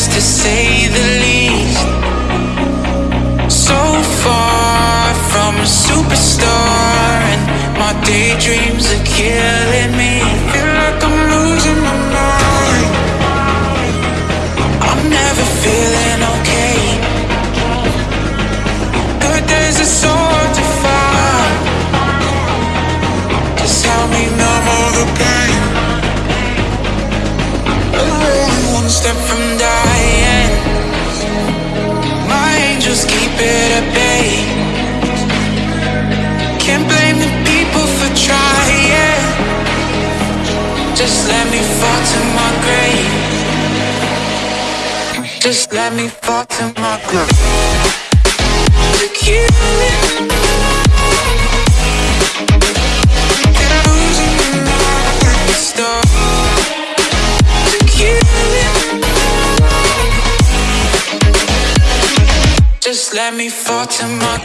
Just to say the least. So far from a superstar And my daydreams are killing me. Feel like I'm losing my mind. I'm never feeling okay. Good days are so Just let me fall to my grave. Just let me fall to my grave. Kill it. Just let me fall to my